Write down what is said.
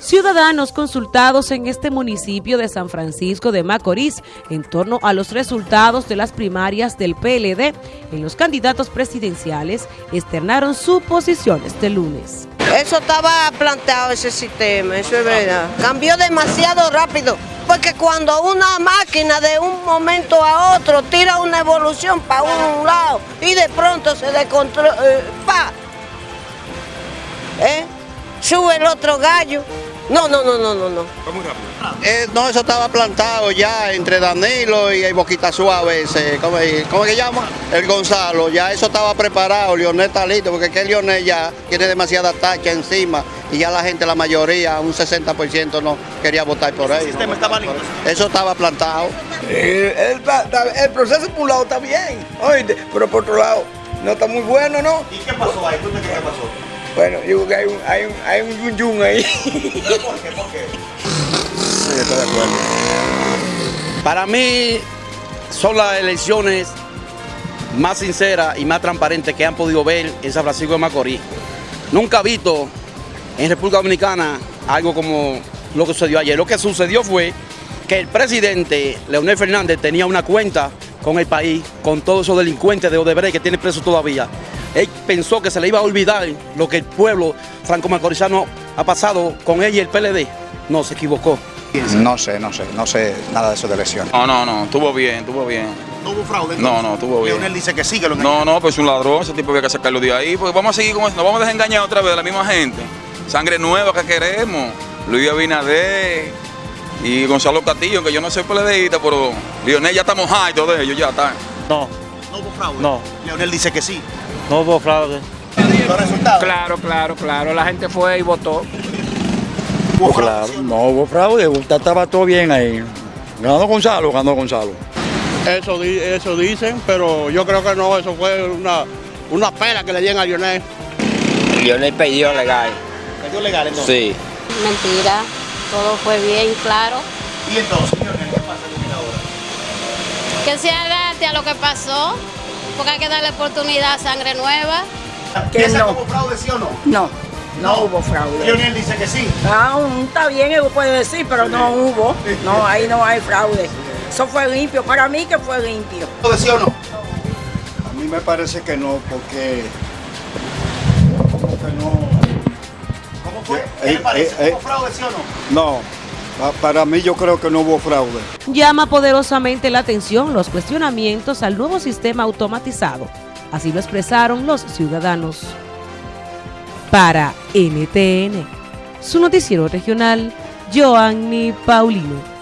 Ciudadanos consultados en este municipio de San Francisco de Macorís en torno a los resultados de las primarias del PLD en los candidatos presidenciales externaron su posición este lunes. Eso estaba planteado ese sistema, eso es verdad. Cambió demasiado rápido, porque cuando una máquina de un momento a otro tira una evolución para un lado y de pronto se descontrola, eh, ¿eh? sube el otro gallo. No, no, no, no, no, no. Eh, no, eso estaba plantado ya entre Danilo y el Boquita Suave, ese, ¿cómo, cómo que llama? El Gonzalo, ya eso estaba preparado, Leonel está listo, porque que Leonel ya tiene demasiada tacha encima y ya la gente, la mayoría, un 60% no quería votar por él. ¿El sistema estaba listo? Eso estaba plantado. Eh, el, el, proceso por un lado está bien, oíste, pero por otro lado no está muy bueno, ¿no? ¿Y qué pasó ahí? ¿Tú qué pasó? Bueno, yo creo que hay un, hay un, hay un yun yun ahí. ¿Pero por qué? ¿Por qué? Sí. Para mí son las elecciones más sinceras y más transparentes que han podido ver en San Francisco de Macorís. Nunca he visto en República Dominicana algo como lo que sucedió ayer. Lo que sucedió fue que el presidente Leonel Fernández tenía una cuenta con el país, con todos esos delincuentes de Odebrecht que tiene presos todavía él pensó que se le iba a olvidar lo que el pueblo franco-macorizano ha pasado con él y el PLD. No, se equivocó. No sé, no sé, no sé nada de eso de elecciones. No, no, no, estuvo bien, estuvo bien. ¿No hubo fraude? No, no, estuvo bien. Leonel dice que sí, que lo No, no, pues es un ladrón, ese tipo había que sacarlo de ahí, porque vamos a seguir con eso, nos vamos a desengañar otra vez de la misma gente. Sangre nueva que queremos, Luis Abinader y Gonzalo Castillo, que yo no soy PLDista, pero Leonel ya estamos high, todos ellos ya están. No. ¿No hubo fraude? No. Leonel dice que sí. No hubo fraude. ¿Los resultados? Claro, claro, claro. La gente fue y votó. ¿Hubo claro, fraude? no hubo fraude. Estaba todo bien ahí. Ganó Gonzalo, ganó Gonzalo. Eso, di- eso dicen, pero yo creo que no, eso fue una, una pela que le dieron a Lionel. Lionel perdió legal. ¿Perdió legal entonces? Sí. Mentira, todo fue bien claro. ¿Y entonces, Leonel, qué pasa con él ahora? Que se adapte a lo que pasó, porque hay que darle oportunidad a sangre nueva. ¿Piensa que hubo fraude, sí o no? No, no hubo fraude. Leonel dice que sí. Aún está bien, él puede decir, pero no hubo. No, ahí no hay fraude. Eso fue limpio, para mí que fue limpio. ¿Fraude, sí o no? A mí me parece que no, porque... no... ¿Cómo fue? Eh, ¿Qué le parece? eh, ¿Hubo eh. fraude, sí o no? No, para mí yo creo que no hubo fraude. Llama poderosamente la atención los cuestionamientos al nuevo sistema automatizado. Así lo expresaron los ciudadanos. Para NTN, su noticiero regional, Joanny Paulino.